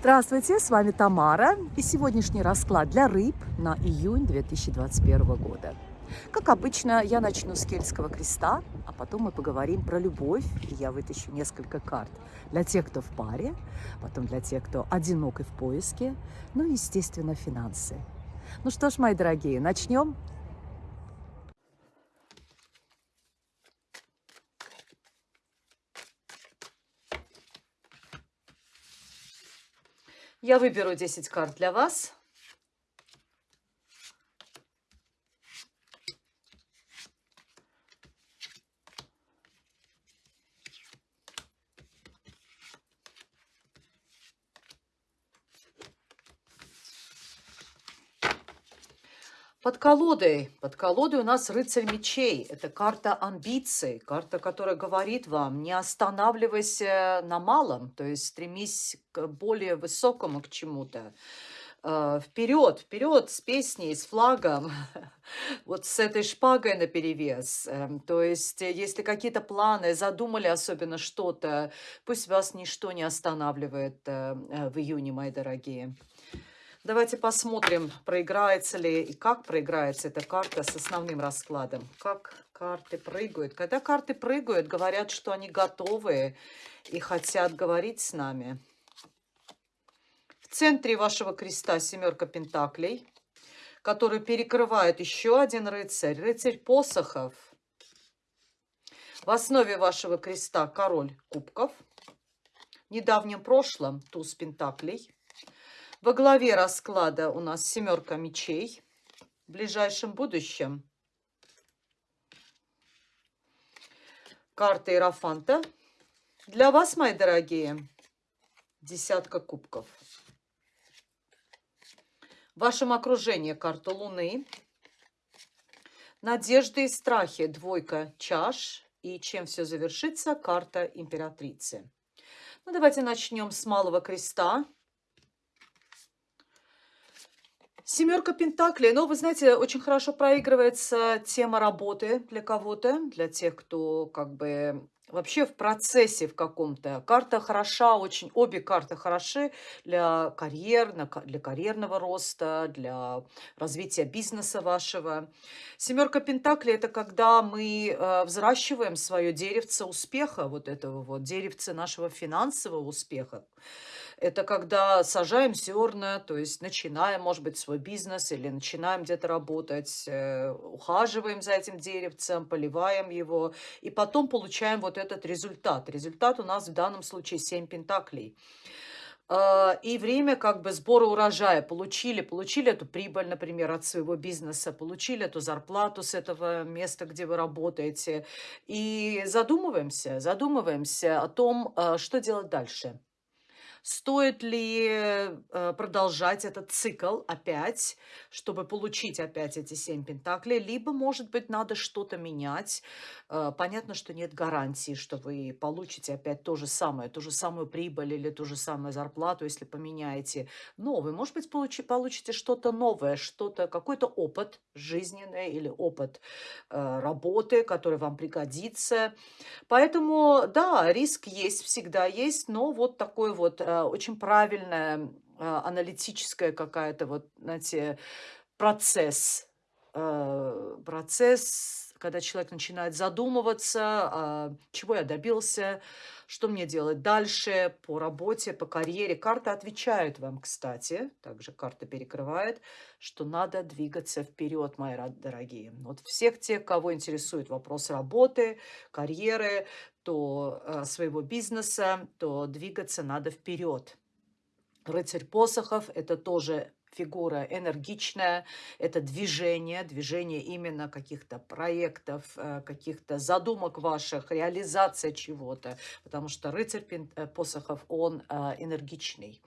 Здравствуйте, с вами Тамара и сегодняшний расклад для рыб на июнь 2021 года. Как обычно, я начну с Кельтского креста, а потом мы поговорим про любовь, и я вытащу несколько карт для тех, кто в паре, потом для тех, кто одинок и в поиске, ну и, естественно, финансы. Ну что ж, мои дорогие, начнем? Я выберу 10 карт для вас. Под колодой, под колодой у нас рыцарь мечей. Это карта амбиций, карта, которая говорит вам, не останавливайся на малом, то есть стремись к более высокому, к чему-то. А, вперед, вперед с песней, с флагом, вот с этой шпагой наперевес. Эм, то есть, э, если какие-то планы, задумали особенно что-то, пусть вас ничто не останавливает э, э, в июне, мои дорогие. Давайте посмотрим, проиграется ли и как проиграется эта карта с основным раскладом. Как карты прыгают. Когда карты прыгают, говорят, что они готовы и хотят говорить с нами. В центре вашего креста семерка пентаклей, который перекрывает еще один рыцарь, рыцарь посохов. В основе вашего креста король кубков. В недавнем прошлом туз пентаклей. Во главе расклада у нас семерка мечей. В ближайшем будущем карта Иерофанта. Для вас, мои дорогие, десятка кубков. В вашем окружении карта Луны. Надежды и страхи, двойка чаш. И чем все завершится, карта императрицы. Ну, давайте начнем с малого креста. Семерка Пентаклей. Ну, вы знаете, очень хорошо проигрывается тема работы для кого-то, для тех, кто как бы вообще в процессе в каком-то. Карта хороша, очень, обе карты хороши для карьер, для карьерного роста, для развития бизнеса вашего. Семерка Пентаклей – это когда мы э, взращиваем свое деревце успеха, вот этого вот, деревце нашего финансового успеха. Это когда сажаем зерна, то есть начинаем, может быть, свой бизнес или начинаем где-то работать, э, ухаживаем за этим деревцем, поливаем его, и потом получаем вот этот результат. Результат у нас в данном случае 7 пентаклей а, и время как бы сбора урожая. Получили, получили эту прибыль, например, от своего бизнеса, получили эту зарплату с этого места, где вы работаете. И задумываемся, задумываемся о том, а, что делать дальше. Стоит ли э, продолжать этот цикл опять, чтобы получить опять эти семь пентаклей, либо, может быть, надо что-то менять. Э, понятно, что нет гарантии, что вы получите опять то же самое, ту же самую прибыль или ту же самую зарплату, если поменяете новый. Может быть, получи, получите что-то новое, что-то, какой-то опыт жизненный или опыт э, работы, который вам пригодится. Поэтому, да, риск есть, всегда есть, но вот такой вот очень правильная а, аналитическая какая-то вот, знаете, процесс, э, процесс, когда человек начинает задумываться, а, чего я добился, что мне делать дальше по работе, по карьере. Карта отвечает вам, кстати, также карта перекрывает, что надо двигаться вперед, мои дорогие. Вот всех тех, кого интересует вопрос работы, карьеры, то э, своего бизнеса, то двигаться надо вперед. Рыцарь посохов – это тоже фигура энергичная, это движение, движение именно каких-то проектов, э, каких-то задумок ваших, реализация чего-то, потому что рыцарь э, посохов, он энергичный.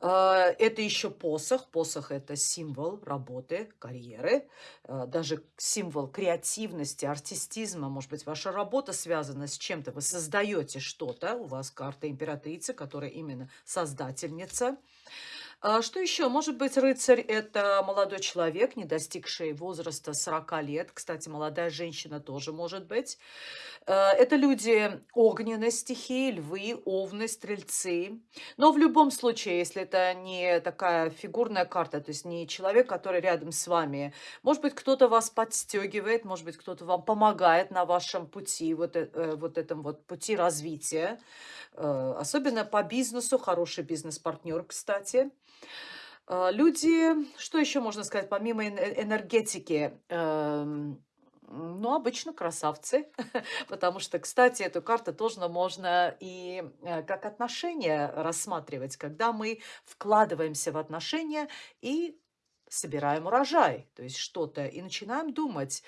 А, это еще посох. Посох – это символ работы, карьеры, а, даже символ креативности, артистизма. Может быть, ваша работа связана с чем-то, вы создаете что-то. У вас карта императрицы, которая именно создательница. Что еще? Может быть, рыцарь- это молодой человек, не достигший возраста 40 лет. Кстати, молодая женщина тоже может быть. Э, это люди огненной стихии: львы, овны, стрельцы. Но в любом случае, если это не такая фигурная карта, то есть не человек, который рядом с вами. Может быть, кто-то вас подстегивает, может быть, кто-то вам помогает на вашем пути, вот, э, э, вот этом вот пути развития. Особенно по бизнесу, хороший бизнес-партнер, кстати. Э, люди, что еще можно сказать, помимо э энергетики? Эм, ну, обычно красавцы, потому что, кстати, эту карту тоже можно и, э, как отношения рассматривать, когда мы вкладываемся в отношения и собираем урожай, то есть что-то, и начинаем думать,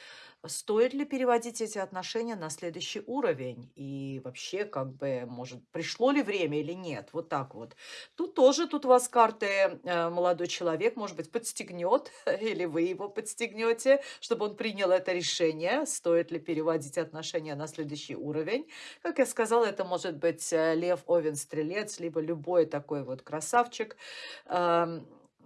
стоит ли переводить эти отношения на следующий уровень, и вообще, как бы, может, пришло ли время или нет, вот так вот. Тут тоже, тут у вас карты, э, молодой человек, может быть, подстегнет, или вы его подстегнете, чтобы он принял это решение, стоит ли переводить отношения на следующий уровень. Как я сказала, это может быть э, лев, овен, стрелец, либо любой такой вот красавчик.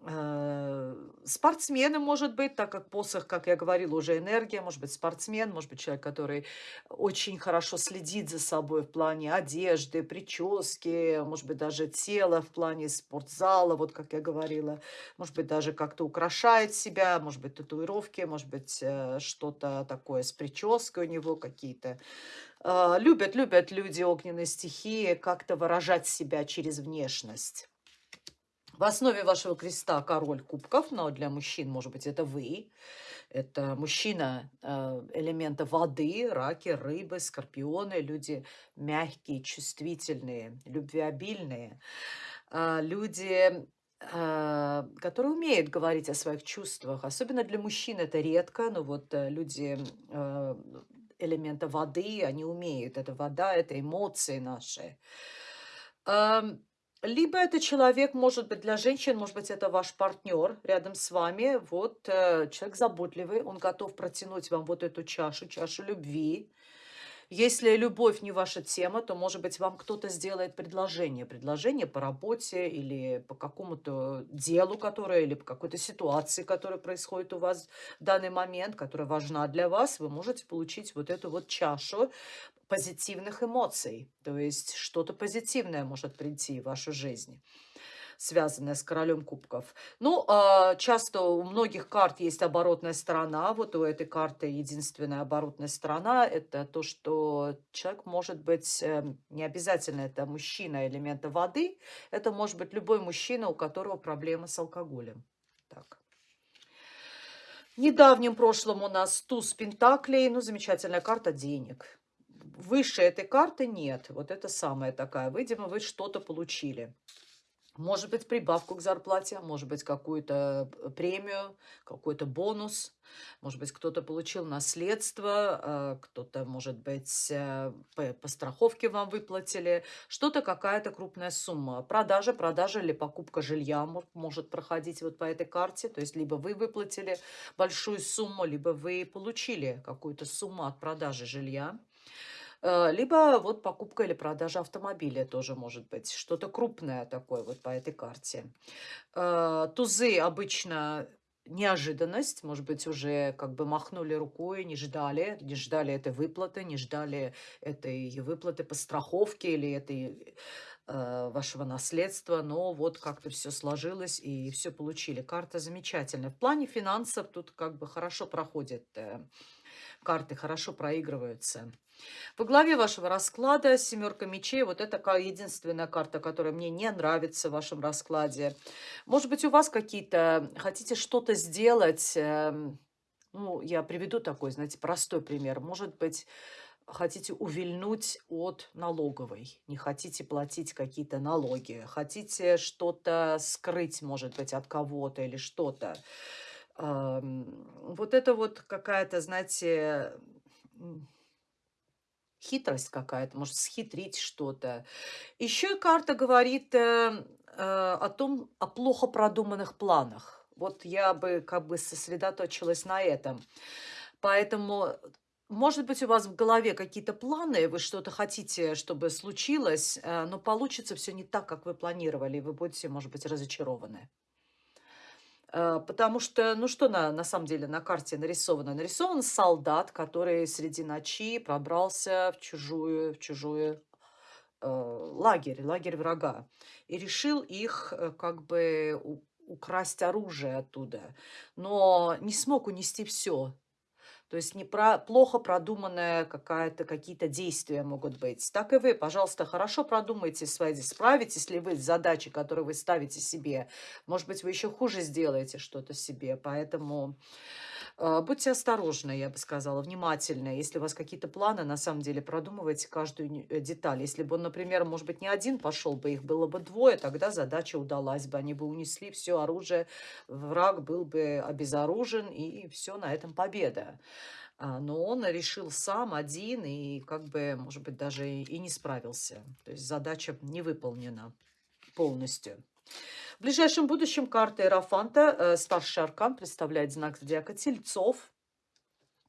Э, спортсменом может быть, так как посох, как я говорила, уже энергия, может быть, спортсмен, может быть, человек, который очень хорошо следит за собой в плане одежды, прически, может быть, даже тела в плане спортзала, вот как я говорила, может быть, даже как-то украшает себя, может быть, татуировки, может быть, э, что-то такое с прической у него какие-то. Э, любят, любят люди огненной стихии как-то выражать себя через внешность. В основе вашего креста король кубков, но для мужчин, может быть, это вы. Это мужчина э, элемента воды, раки, рыбы, скорпионы, люди мягкие, чувствительные, любвеобильные. А, люди, а, которые умеют говорить о своих чувствах. Особенно для мужчин это редко, но вот э, люди э, элемента воды, они умеют. Это вода, это эмоции наши. Либо это человек, может быть, для женщин, может быть, это ваш партнер рядом с вами. Вот э, человек заботливый, он готов протянуть вам вот эту чашу, чашу любви. Если любовь не ваша тема, то, может быть, вам кто-то сделает предложение. Предложение по работе или по какому-то делу, которое, или по какой-то ситуации, которая происходит у вас в данный момент, которая важна для вас. Вы можете получить вот эту вот чашу позитивных эмоций. То есть что-то позитивное может прийти в вашу жизнь связанная с королем кубков. Ну, а, часто у многих карт есть оборотная сторона. Вот у этой карты единственная оборотная сторона– это то, что человек может быть, эм, не обязательно это мужчина элемента воды, это может быть любой мужчина, у которого проблемы с алкоголем. Так. В недавнем у нас туз пентаклей, ну, замечательная карта денег. Выше этой карты нет. Вот это самая такая. Видимо, вы что-то получили. Может быть, прибавку к зарплате, может быть, какую-то э, премию, какой-то бонус. Может быть, кто-то получил наследство, э, кто-то, может быть, э, по страховке вам выплатили. Что-то, какая-то крупная сумма. Продажа, продажа или покупка жилья может проходить вот по этой карте. То есть, либо вы выплатили большую сумму, либо вы получили какую-то сумму от продажи жилья. Э, либо вот покупка или продажа автомобиля тоже может быть. Что-то крупное такое вот по этой карте. Э, тузы обычно неожиданность, может быть, уже как бы махнули рукой, не ждали, не ждали этой выплаты, не ждали этой выплаты по страховке или этой э, вашего наследства, но вот как-то все сложилось и все получили. Карта замечательная. В плане финансов тут как бы хорошо проходят карты, хорошо проигрываются. Во главе вашего расклада семерка мечей. Вот это единственная карта, которая мне не нравится в вашем раскладе. Может быть, у вас какие-то... Хотите что-то сделать... Эм, ну, я приведу такой, знаете, простой пример. Может быть, хотите увильнуть от налоговой, не хотите платить какие-то налоги, хотите что-то скрыть, может быть, от кого-то или что-то. Вот это вот какая-то, знаете, Хитрость какая-то, может, схитрить что-то. Еще карта говорит э, э, о том, о плохо продуманных планах. Вот я бы как бы сосредоточилась на этом. Поэтому Может быть, у вас в голове какие-то планы, вы что-то хотите, чтобы случилось, э, но получится все не так, как вы планировали, и вы будете, может быть, разочарованы. Э, потому что, ну что на, на самом деле на карте нарисовано? Нарисован солдат, который среди ночи пробрался в чужую, в чужую э, лагерь, лагерь врага, и решил их э, как бы украсть оружие оттуда, но не смог унести все. То есть не про плохо продуманная какая-то какие-то действия могут быть. Так и вы, пожалуйста, хорошо продумайте свои. Справитесь ли вы с задачей, которую вы ставите себе. Может быть, вы еще хуже сделаете что-то себе. Поэтому будьте осторожны, я бы сказала, внимательны. Если у вас какие-то планы, на самом деле продумывайте каждую э, деталь. Если бы он, например, может быть, не один пошел бы, их было бы двое, тогда задача удалась бы. Они бы унесли все оружие, враг был бы обезоружен, и все, на этом победа. А, но он решил сам, один, и как бы, может быть, даже и не справился. То есть задача не выполнена полностью. В ближайшем будущем карта Иерофанта, э, старший аркан, представляет знак зодиака Тельцов.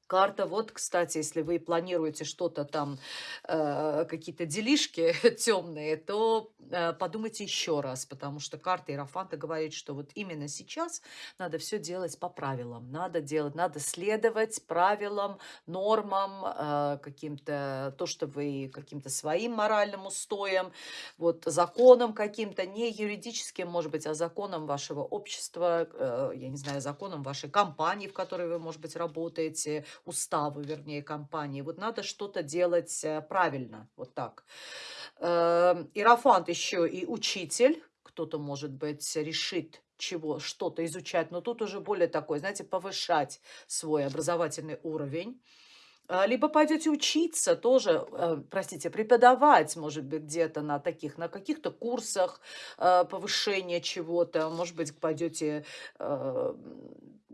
Карта, вот, кстати, если вы планируете что-то там, э, какие-то делишки темные, то э, подумайте еще раз, потому что карта Иерофанта говорит, что вот именно сейчас надо все делать по правилам, надо делать, надо следовать правилам, нормам, э, каким-то, то, что вы каким-то своим моральным устоям, вот законам каким-то, не юридическим, может быть, а законам вашего общества, э, я не знаю, законам вашей компании, в которой вы, может быть, работаете, уставы, вернее, компании. Вот надо что-то делать э, правильно, вот так. Эм, Иерофант еще и учитель, кто-то, может быть, решит чего, что-то изучать, но тут уже более такой, знаете, повышать свой образовательный уровень. А, Либо пойдете учиться тоже, э, простите, преподавать, может быть, где-то на таких, на каких-то курсах э, повышения чего-то. Может быть, пойдете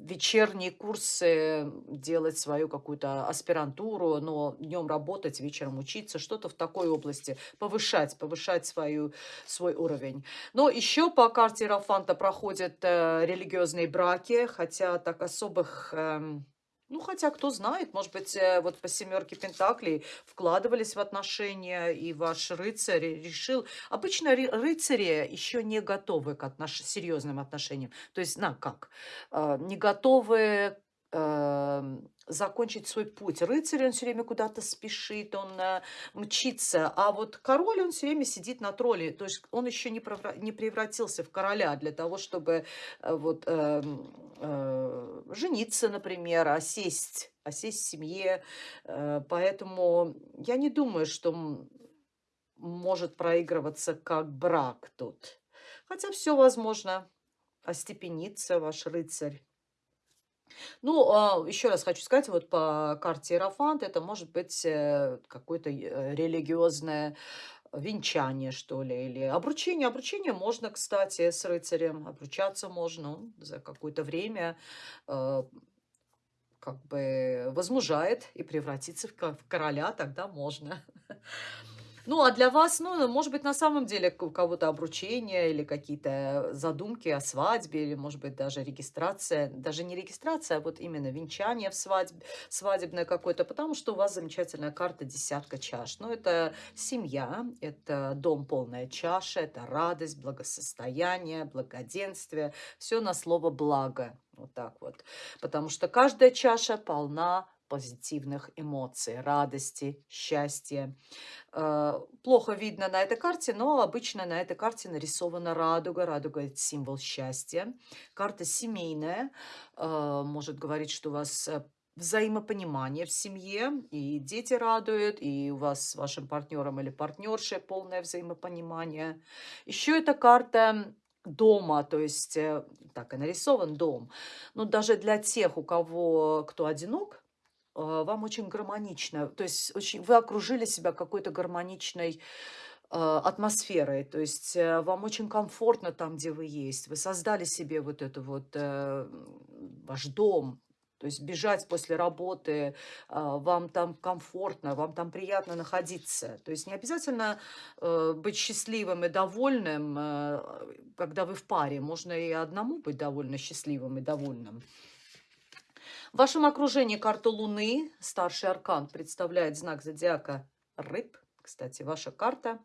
вечерние курсы делать свою какую-то аспирантуру, но днем работать, вечером учиться, что-то в такой области, повышать, повышать свою, свой уровень. Но еще по карте Иерофанта проходят э, религиозные браки, хотя так особых... ну, хотя, кто знает, может быть, э, вот по семерке Пентаклей вкладывались в отношения, и ваш рыцарь решил... Обычно ри- рыцари еще не готовы к отнош... серьезным отношениям. То есть, на как? А, Не готовы закончить свой путь. Рыцарь, он все время куда-то спешит, он э, мчится, а вот король, он все время сидит на тролле, то есть он еще не, не превратился в короля для того, чтобы э, вот эм, э, жениться, например, осесть, осесть в семье. Э, Поэтому я не думаю, что может проигрываться как брак тут. Хотя все возможно. Остепенится ваш рыцарь. Ну, а, еще раз хочу сказать, вот по карте Иерофант это может быть э, какое-то э, религиозное венчание, что ли, или обручение. Обручение можно, кстати, с рыцарем, обручаться можно за какое-то время, э, как бы возмужает и превратится в короля, тогда можно. Ну, а для вас, ну, может быть, на самом деле у кого-то обручение или какие-то задумки о свадьбе, или, может быть, даже регистрация, даже не регистрация, а вот именно венчание в свадьбе, свадебное какое-то, потому что у вас замечательная карта десятка чаш. Ну, это семья, это дом полная чаша, это радость, благосостояние, благоденствие, все на слово благо, вот так вот. Потому что каждая чаша полна позитивных эмоций, радости, счастья. Э, Плохо видно на этой карте, но обычно на этой карте нарисована радуга. Радуга– это символ счастья. Карта семейная, э, может говорить, что у вас э, взаимопонимание в семье, и дети радуют, и у вас с вашим партнером или партнершей полное взаимопонимание. Еще эта карта дома, то есть так и нарисован дом. Но даже для тех, у кого кто одинок, вам очень гармонично, то есть очень, вы окружили себя какой-то гармоничной э, атмосферой, то есть э, вам очень комфортно там, где вы есть, вы создали себе вот это вот э, ваш дом, то есть бежать после работы, а, вам там комфортно, вам там приятно находиться. То есть не обязательно э, быть счастливым и довольным, когда вы в паре. Можно и одному быть довольно счастливым и довольным. В вашем окружении карта Луны, старший аркан, представляет знак зодиака Рыб. Кстати, ваша карта.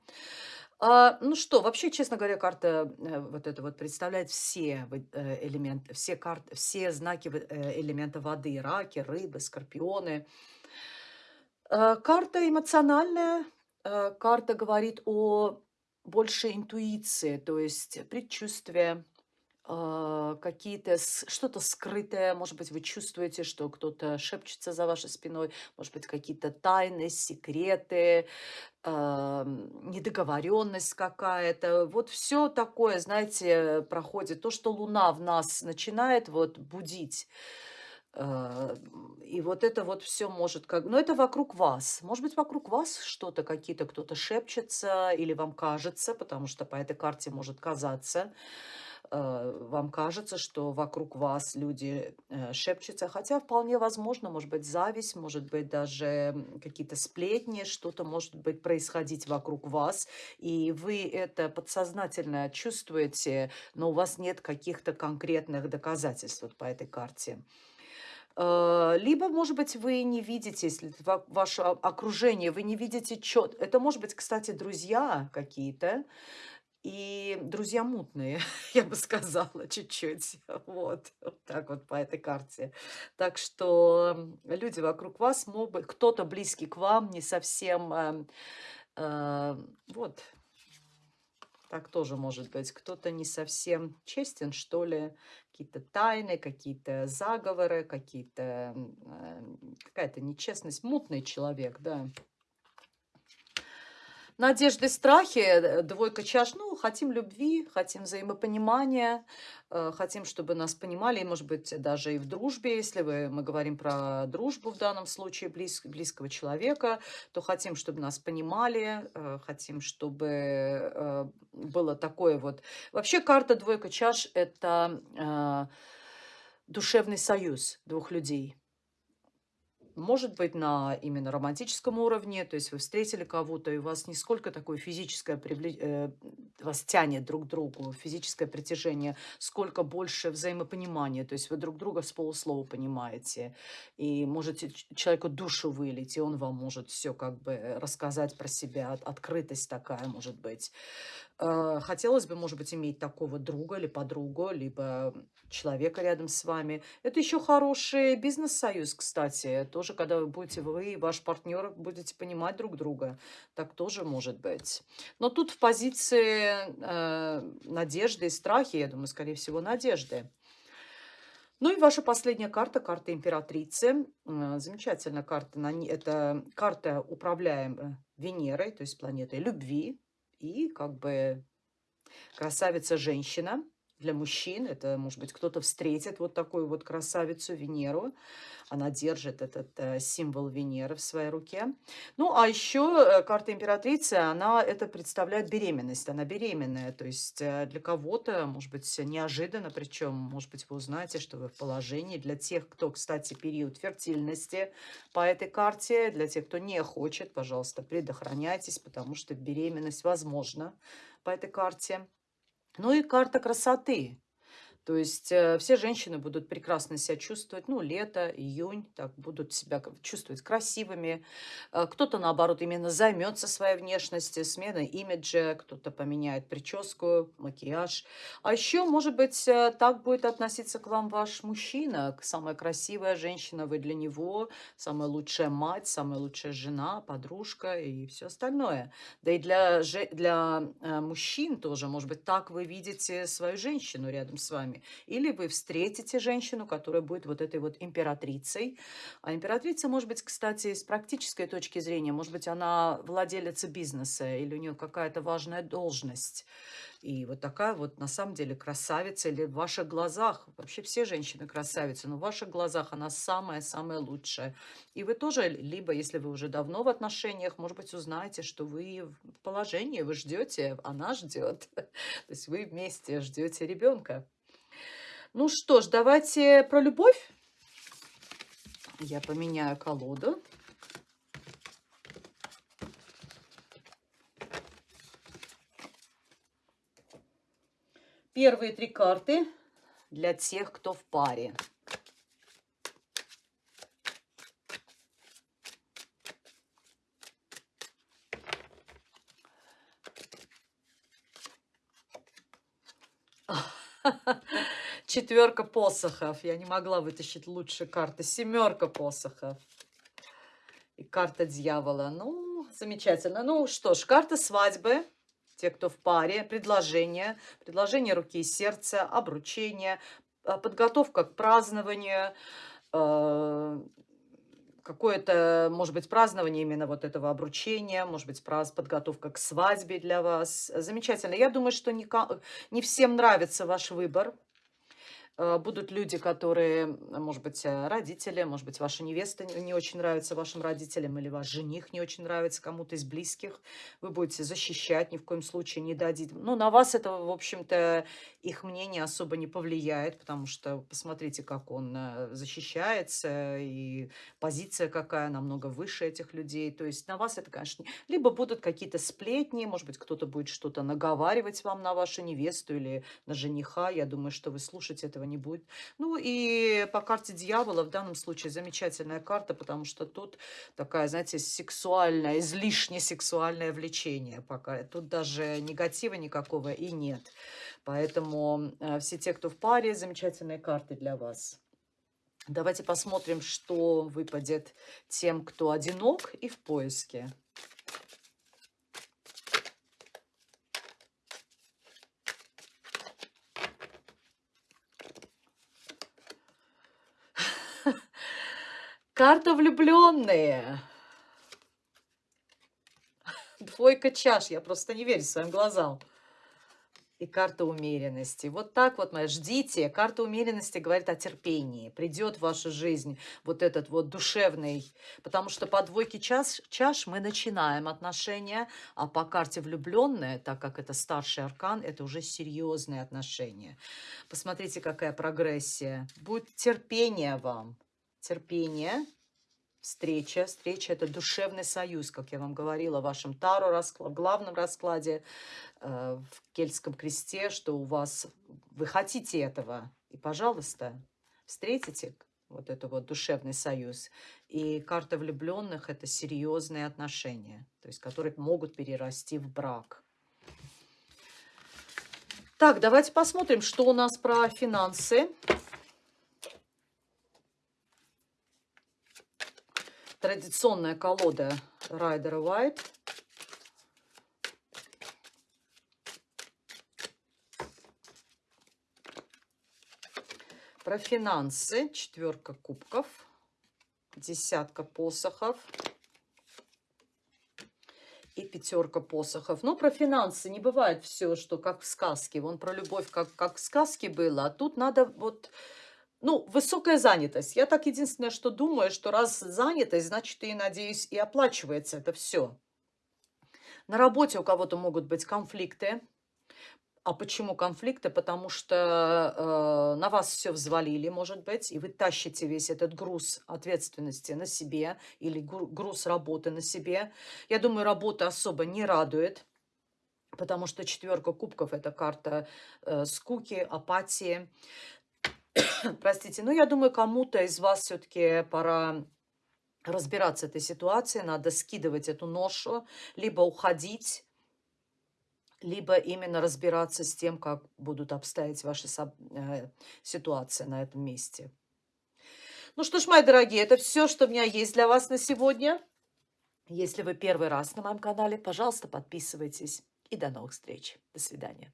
А, ну что, вообще, честно говоря, карта э, вот это вот представляет все э, элементы, все карты, все знаки э, элемента воды, раки, рыбы, скорпионы. Э, карта эмоциональная, э, карта говорит о больше интуиции, то есть предчувствие, а, какие-то что-то скрытое, может быть, вы чувствуете, что кто-то шепчется за вашей спиной, может быть, какие-то тайны, секреты, а, недоговоренность какая-то. Вот все такое, знаете, проходит. То, что Луна в нас начинает вот будить, а, и вот это вот все может как... Но это вокруг вас. Может быть, вокруг вас что-то, какие-то кто-то шепчется или вам кажется, потому что по этой карте может казаться, э, вам кажется, что вокруг вас люди э, шепчутся, хотя вполне возможно, может быть, зависть, может быть, даже какие-то сплетни, что-то может быть происходить вокруг вас, и вы это подсознательно чувствуете, но у вас нет каких-то конкретных доказательств вот по этой карте. Э, либо, может быть, вы не видите, если ваше окружение, вы не видите чет. Это, может быть, кстати, друзья какие-то, и друзья мутные, я бы сказала, чуть-чуть. Вот, вот так вот по этой карте. Так что люди вокруг вас могут, кто-то близкий к вам, не совсем, э, э, вот, так тоже может быть. Кто-то не совсем честен, что ли, какие-то тайны, какие-то заговоры, какие-то э, какая-то нечестность. Мутный человек, да. Надежды, страхи, э, двойка чаш. Ну, хотим любви, хотим взаимопонимания, э, хотим, чтобы нас понимали, может быть, даже и в дружбе, если вы, мы говорим про дружбу в данном случае, близ, близкого человека, то хотим, чтобы нас понимали, э, хотим, чтобы было такое вот... Вообще карта двойка чаш – это душевный союз двух людей – может быть, на именно романтическом уровне, то есть вы встретили кого-то, и у вас не сколько такое физическое, привле... э, вас тянет друг к другу, физическое притяжение, сколько больше взаимопонимания, то есть вы друг друга с полуслова понимаете, и можете человеку душу вылить, и он вам может все как бы рассказать про себя, открытость такая может быть. Э, хотелось бы, может быть, иметь такого друга или подругу, либо человека рядом с вами. Это еще хороший бизнес-союз, кстати. Тоже, когда вы будете, вы и ваш партнер будете понимать друг друга. Так тоже может быть. Но тут в позиции э, надежды и страхи, я думаю, скорее всего, надежды. Ну и ваша последняя карта, карта императрицы. Э, замечательная карта. Это карта, управляемая Венерой, то есть планетой любви, и как бы красавица-женщина для мужчин. Это, может быть, кто-то встретит вот такую вот красавицу Венеру. Она держит этот э, символ Венеры в своей руке. Ну, а еще э, карта императрицы, она это представляет беременность. Она беременная. То есть э, для кого-то, может быть, неожиданно, причем, может быть, вы узнаете, что вы в положении. Для тех, кто, кстати, период фертильности по этой карте, для тех, кто не хочет, пожалуйста, предохраняйтесь, потому что беременность возможна по этой карте. Ну и карта красоты. То есть э, все женщины будут прекрасно себя чувствовать, ну, лето, июнь, так, будут себя чувствовать красивыми. Э, кто-то, наоборот, именно займется своей внешностью, сменой имиджа, кто-то поменяет прическу, макияж. А еще, может быть, э, так будет относиться к вам ваш мужчина, самая красивая женщина вы для него, самая лучшая мать, самая лучшая жена, подружка и все остальное. Да и для, для мужчин тоже, может быть, так вы видите свою женщину рядом с вами вами. Или вы встретите женщину, которая будет вот этой вот императрицей. А императрица, может быть, кстати, с практической точки зрения, может быть, она владелица бизнеса или у нее какая-то важная должность. И вот такая вот на самом деле красавица или в ваших глазах, вообще все женщины красавицы, но в ваших глазах она самая-самая лучшая. И вы тоже, либо если вы уже давно в отношениях, может быть, узнаете, что вы в положении, вы ждете, она ждет. То есть вы вместе ждете ребенка. Ну что ж, давайте про любовь. Я поменяю колоду. Первые три карты для тех, кто в паре. Четверка посохов. Я не могла вытащить лучше карты. Семерка посохов. И карта дьявола. Ну, замечательно. Ну что ж, карта свадьбы. Те, кто в паре. Предложение. Предложение руки и сердца. Обручение. А, подготовка к празднованию. А, какое-то, может быть, празднование именно вот этого обручения, может быть, подготовка к свадьбе для вас. Замечательно. Я думаю, что не, не всем нравится ваш выбор. Э, будут люди, которые, может быть, э, родители, может быть, ваша невеста не очень нравится вашим родителям, или ваш жених не очень нравится кому-то из близких. Вы будете защищать, ни в коем случае не дадите. Ну, на вас это, в общем-то, их мнение особо не повлияет, потому что посмотрите, как он э, защищается, и позиция какая намного выше этих людей. То есть на вас это, конечно, либо будут какие-то сплетни, может быть, кто-то будет что-то наговаривать вам на вашу невесту или на жениха. Я думаю, что вы слушать этого этого не будет. Ну и по карте дьявола в данном случае замечательная карта, потому что тут такая, знаете, сексуальная, излишне сексуальное влечение пока. Тут даже негатива никакого и нет. Поэтому э, все те, кто в паре, замечательные карты для вас. Давайте посмотрим, что выпадет тем, кто одинок и в поиске. Карта влюбленные. Двойка чаш. Я просто не верю своим глазам. И карта умеренности. Вот так вот, моя, ждите. Карта умеренности говорит о терпении. Придет в вашу жизнь вот этот вот душевный. Потому что по двойке чаш, чаш мы начинаем отношения, а по карте влюбленные, так как это старший аркан, это уже серьезные отношения. Посмотрите, какая прогрессия. Будет терпение вам терпение, встреча. Встреча – это душевный союз, как я вам говорила в вашем Таро, расклад, главном раскладе э, в Кельтском кресте, что у вас, вы хотите этого. И, пожалуйста, встретите вот это вот душевный союз. И карта влюбленных – это серьезные отношения, то есть которые могут перерасти в брак. Так, давайте посмотрим, что у нас про финансы. Традиционная колода Райдера White. Про финансы. Четверка кубков. Десятка посохов. И пятерка посохов. Но про финансы не бывает все, что как в сказке. Вон про любовь, как, как в сказке было. А тут надо вот ну, высокая занятость. Я так единственное, что думаю, что раз занятость, значит, и, надеюсь, и оплачивается это все. На работе у кого-то могут быть конфликты. А почему конфликты? Потому что э, на вас все взвалили, может быть, и вы тащите весь этот груз ответственности на себе или груз работы на себе. Я думаю, работа особо не радует, потому что четверка кубков – это карта э, скуки, апатии. Простите, ну я думаю, кому-то из вас все-таки пора разбираться этой ситуации, надо скидывать эту ношу, либо уходить, либо именно разбираться с тем, как будут обстоять ваши э, ситуации на этом месте. Ну что ж, мои дорогие, это все, что у меня есть для вас на сегодня. Если вы первый раз на моем канале, пожалуйста, подписывайтесь. И до новых встреч. До свидания.